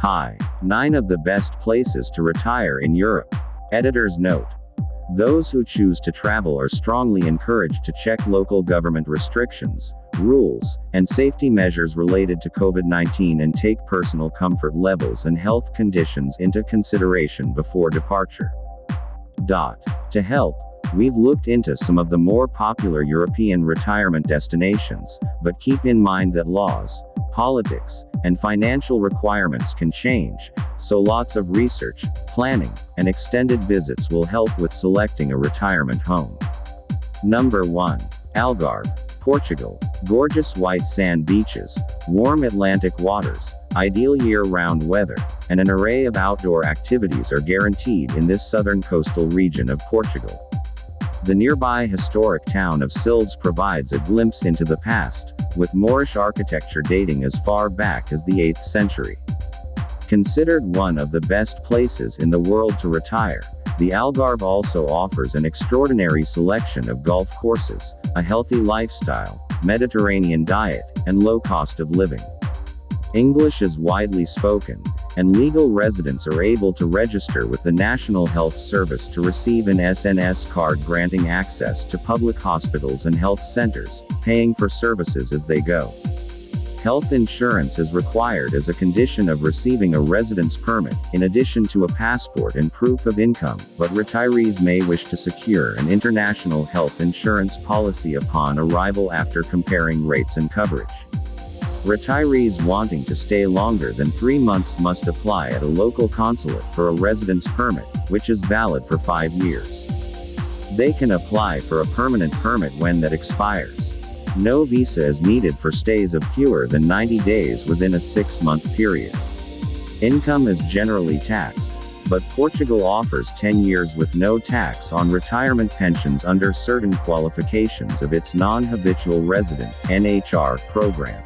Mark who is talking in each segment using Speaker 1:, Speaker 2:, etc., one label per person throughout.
Speaker 1: Hi. 9 of the best places to retire in Europe. Editor's note. Those who choose to travel are strongly encouraged to check local government restrictions, rules, and safety measures related to COVID 19 and take personal comfort levels and health conditions into consideration before departure. Dot. To help, we've looked into some of the more popular European retirement destinations, but keep in mind that laws, politics, and financial requirements can change, so lots of research, planning, and extended visits will help with selecting a retirement home. Number 1. Algarve, Portugal. Gorgeous white sand beaches, warm Atlantic waters, ideal year-round weather, and an array of outdoor activities are guaranteed in this southern coastal region of Portugal. The nearby historic town of Silves provides a glimpse into the past, with Moorish architecture dating as far back as the 8th century. Considered one of the best places in the world to retire, the Algarve also offers an extraordinary selection of golf courses, a healthy lifestyle, Mediterranean diet, and low cost of living. English is widely spoken, and legal residents are able to register with the National Health Service to receive an SNS card granting access to public hospitals and health centers, paying for services as they go. Health insurance is required as a condition of receiving a residence permit, in addition to a passport and proof of income, but retirees may wish to secure an international health insurance policy upon arrival after comparing rates and coverage. Retirees wanting to stay longer than three months must apply at a local consulate for a residence permit, which is valid for five years. They can apply for a permanent permit when that expires. No visa is needed for stays of fewer than 90 days within a six-month period. Income is generally taxed, but Portugal offers 10 years with no tax on retirement pensions under certain qualifications of its non-habitual resident NHR program.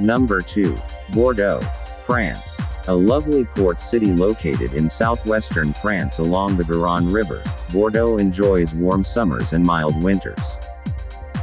Speaker 1: Number 2. Bordeaux, France. A lovely port city located in southwestern France along the Garonne River, Bordeaux enjoys warm summers and mild winters.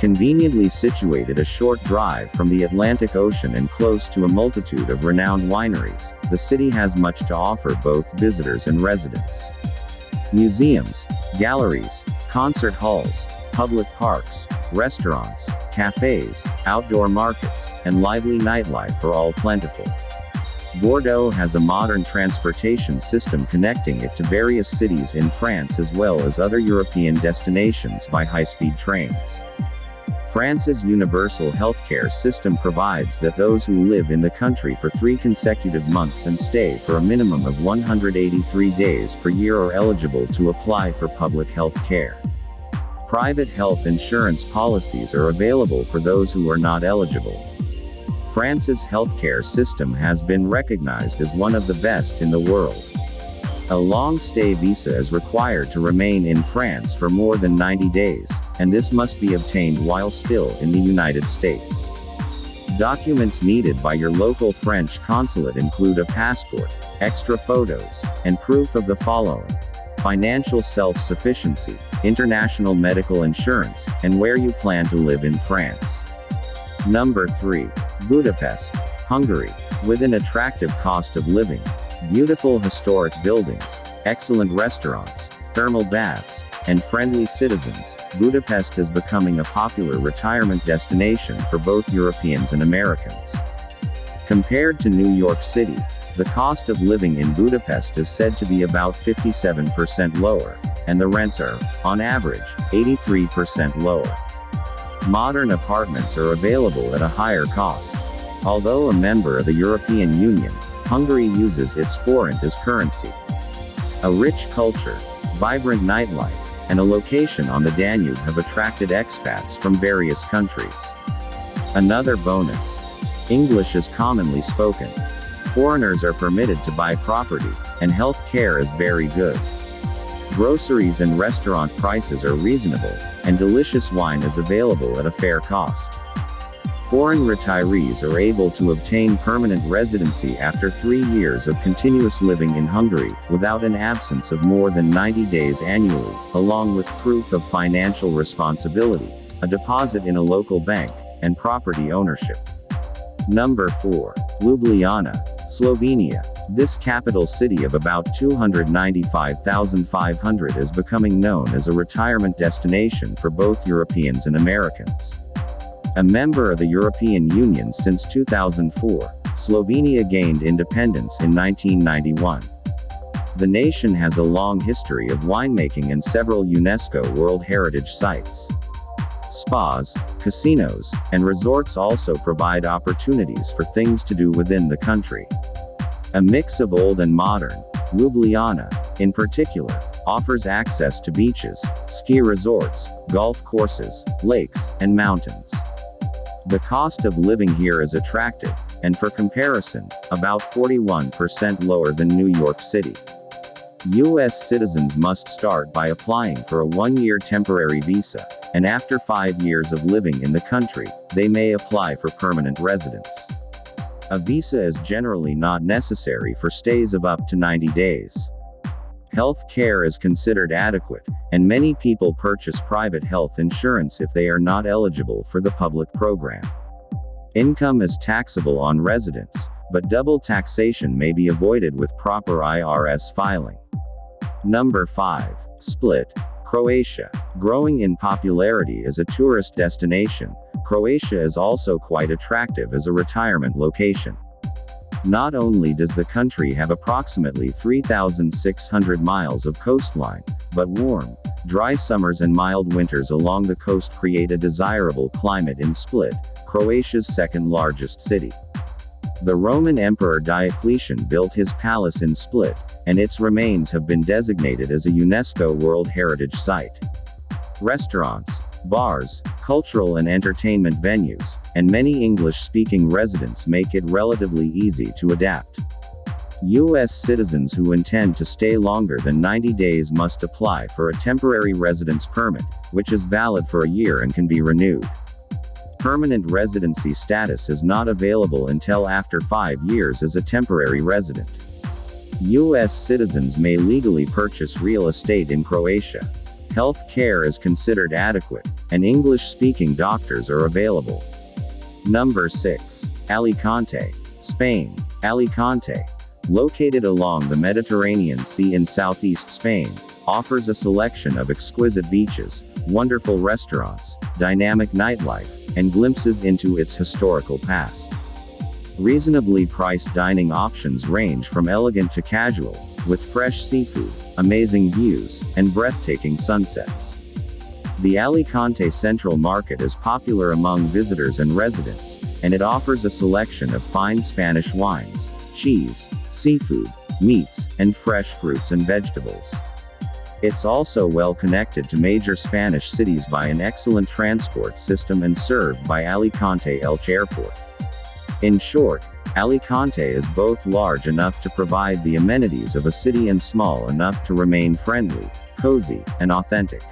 Speaker 1: Conveniently situated a short drive from the Atlantic Ocean and close to a multitude of renowned wineries, the city has much to offer both visitors and residents. Museums, galleries, concert halls, public parks, restaurants, cafes, outdoor markets, and lively nightlife are all plentiful. Bordeaux has a modern transportation system connecting it to various cities in France as well as other European destinations by high-speed trains. France's universal healthcare system provides that those who live in the country for three consecutive months and stay for a minimum of 183 days per year are eligible to apply for public health care. Private health insurance policies are available for those who are not eligible. France's healthcare system has been recognized as one of the best in the world. A long-stay visa is required to remain in France for more than 90 days, and this must be obtained while still in the United States. Documents needed by your local French consulate include a passport, extra photos, and proof of the following. Financial self-sufficiency, international medical insurance, and where you plan to live in France. Number 3. Budapest, Hungary. With an attractive cost of living, Beautiful historic buildings, excellent restaurants, thermal baths, and friendly citizens, Budapest is becoming a popular retirement destination for both Europeans and Americans. Compared to New York City, the cost of living in Budapest is said to be about 57% lower, and the rents are, on average, 83% lower. Modern apartments are available at a higher cost. Although a member of the European Union, Hungary uses its forint as currency. A rich culture, vibrant nightlife, and a location on the Danube have attracted expats from various countries. Another bonus. English is commonly spoken. Foreigners are permitted to buy property, and health care is very good. Groceries and restaurant prices are reasonable, and delicious wine is available at a fair cost. Foreign retirees are able to obtain permanent residency after three years of continuous living in Hungary, without an absence of more than 90 days annually, along with proof of financial responsibility, a deposit in a local bank, and property ownership. Number 4. Ljubljana, Slovenia. This capital city of about 295,500 is becoming known as a retirement destination for both Europeans and Americans. A member of the European Union since 2004, Slovenia gained independence in 1991. The nation has a long history of winemaking and several UNESCO World Heritage Sites. Spas, casinos, and resorts also provide opportunities for things to do within the country. A mix of old and modern, Ljubljana, in particular, offers access to beaches, ski resorts, golf courses, lakes, and mountains. The cost of living here is attractive, and for comparison, about 41% lower than New York City. U.S. citizens must start by applying for a one-year temporary visa, and after five years of living in the country, they may apply for permanent residence. A visa is generally not necessary for stays of up to 90 days. Health care is considered adequate, and many people purchase private health insurance if they are not eligible for the public program. Income is taxable on residence, but double taxation may be avoided with proper IRS filing. Number 5. Split. Croatia. Growing in popularity as a tourist destination, Croatia is also quite attractive as a retirement location. Not only does the country have approximately 3,600 miles of coastline, but warm, dry summers and mild winters along the coast create a desirable climate in Split, Croatia's second largest city. The Roman Emperor Diocletian built his palace in Split, and its remains have been designated as a UNESCO World Heritage Site. Restaurants, bars, cultural and entertainment venues, and many English-speaking residents make it relatively easy to adapt. U.S. citizens who intend to stay longer than 90 days must apply for a temporary residence permit, which is valid for a year and can be renewed. Permanent residency status is not available until after five years as a temporary resident. U.S. citizens may legally purchase real estate in Croatia. Health care is considered adequate, and English-speaking doctors are available. Number 6. Alicante, Spain. Alicante, located along the Mediterranean Sea in southeast Spain, offers a selection of exquisite beaches, wonderful restaurants, dynamic nightlife, and glimpses into its historical past. Reasonably priced dining options range from elegant to casual, with fresh seafood, amazing views, and breathtaking sunsets. The Alicante Central Market is popular among visitors and residents, and it offers a selection of fine Spanish wines, cheese, seafood, meats, and fresh fruits and vegetables. It's also well connected to major Spanish cities by an excellent transport system and served by Alicante Elche Airport. In short, Alicante is both large enough to provide the amenities of a city and small enough to remain friendly, cozy, and authentic.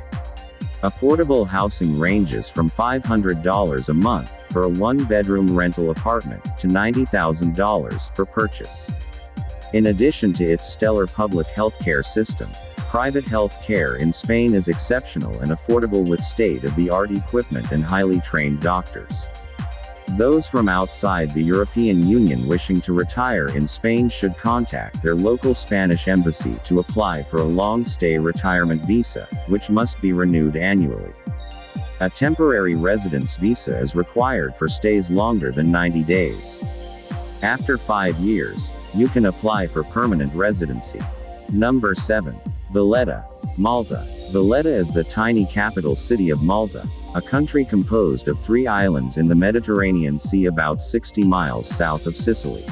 Speaker 1: Affordable housing ranges from $500 a month for a one-bedroom rental apartment to $90,000 for purchase. In addition to its stellar public healthcare system, Private health care in Spain is exceptional and affordable with state-of-the-art equipment and highly trained doctors. Those from outside the European Union wishing to retire in Spain should contact their local Spanish embassy to apply for a long-stay retirement visa, which must be renewed annually. A temporary residence visa is required for stays longer than 90 days. After five years, you can apply for permanent residency. Number 7. Valletta, Malta. Valletta is the tiny capital city of Malta, a country composed of three islands in the Mediterranean Sea about 60 miles south of Sicily.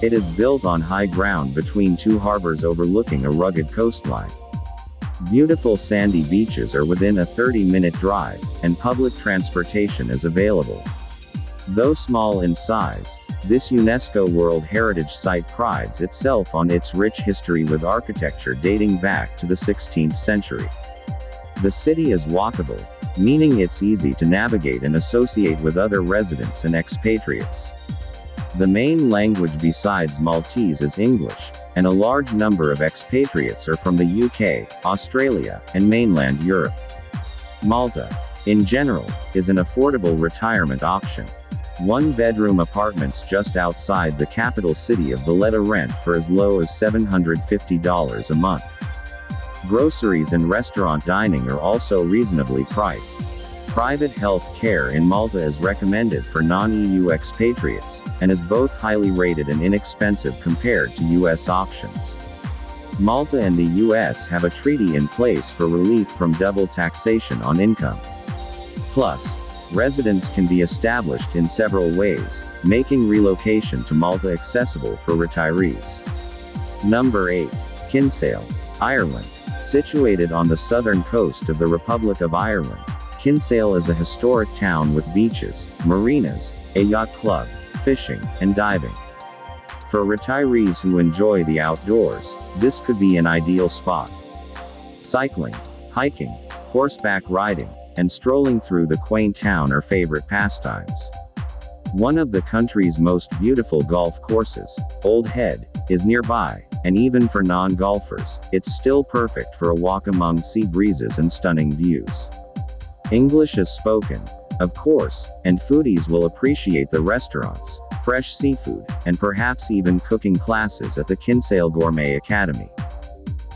Speaker 1: It is built on high ground between two harbors overlooking a rugged coastline. Beautiful sandy beaches are within a 30-minute drive, and public transportation is available. Though small in size, this UNESCO World Heritage Site prides itself on its rich history with architecture dating back to the 16th century. The city is walkable, meaning it's easy to navigate and associate with other residents and expatriates. The main language besides Maltese is English, and a large number of expatriates are from the UK, Australia, and mainland Europe. Malta, in general, is an affordable retirement option. One bedroom apartments just outside the capital city of Valletta rent for as low as $750 a month. Groceries and restaurant dining are also reasonably priced. Private health care in Malta is recommended for non-EU expatriates, and is both highly rated and inexpensive compared to US options. Malta and the US have a treaty in place for relief from double taxation on income. Plus, residence can be established in several ways, making relocation to Malta accessible for retirees. Number 8. Kinsale, Ireland. Situated on the southern coast of the Republic of Ireland, Kinsale is a historic town with beaches, marinas, a yacht club, fishing, and diving. For retirees who enjoy the outdoors, this could be an ideal spot. Cycling, hiking, horseback riding, and strolling through the quaint town are favorite pastimes. One of the country's most beautiful golf courses, Old Head, is nearby, and even for non-golfers, it's still perfect for a walk among sea breezes and stunning views. English is spoken, of course, and foodies will appreciate the restaurants, fresh seafood, and perhaps even cooking classes at the Kinsale Gourmet Academy.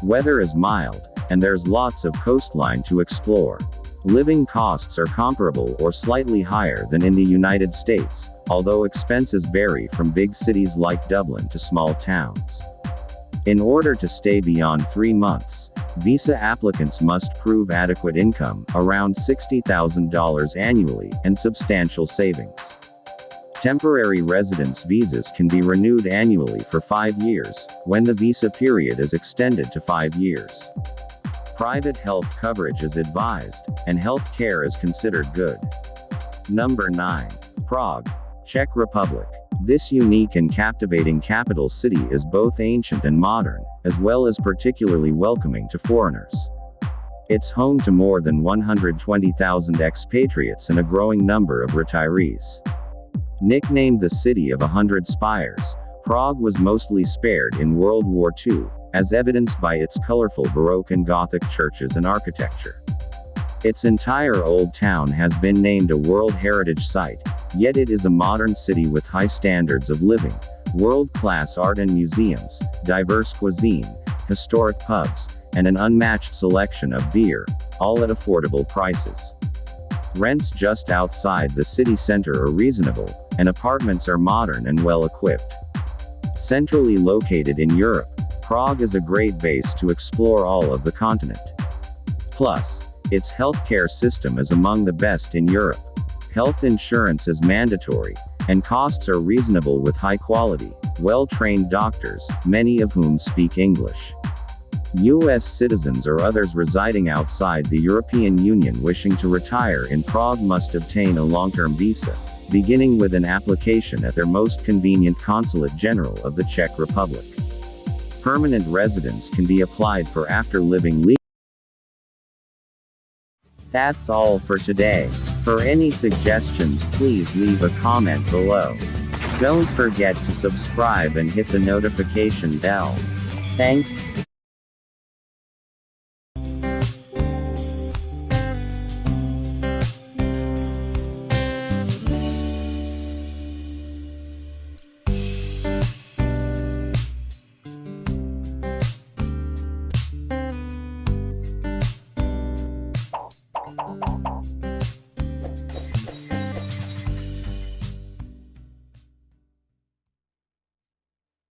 Speaker 1: Weather is mild, and there's lots of coastline to explore. Living costs are comparable or slightly higher than in the United States, although expenses vary from big cities like Dublin to small towns. In order to stay beyond three months, Visa applicants must prove adequate income, around $60,000 annually, and substantial savings. Temporary residence visas can be renewed annually for five years, when the visa period is extended to five years. Private health coverage is advised, and health care is considered good. Number 9. Prague, Czech Republic. This unique and captivating capital city is both ancient and modern, as well as particularly welcoming to foreigners. It's home to more than 120,000 expatriates and a growing number of retirees. Nicknamed the City of a Hundred Spires, Prague was mostly spared in World War II, as evidenced by its colorful Baroque and Gothic churches and architecture. Its entire old town has been named a World Heritage Site, yet it is a modern city with high standards of living, world-class art and museums, diverse cuisine, historic pubs, and an unmatched selection of beer, all at affordable prices. Rents just outside the city center are reasonable, and apartments are modern and well equipped. Centrally located in Europe, Prague is a great base to explore all of the continent. Plus, its healthcare system is among the best in Europe. Health insurance is mandatory, and costs are reasonable with high quality, well-trained doctors, many of whom speak English. U.S. citizens or others residing outside the European Union wishing to retire in Prague must obtain a long-term visa, beginning with an application at their most convenient Consulate General of the Czech Republic. Permanent residence can be applied for after living legally. That's all for today. For any suggestions please leave a comment below. Don't forget to subscribe and hit the notification bell. Thanks.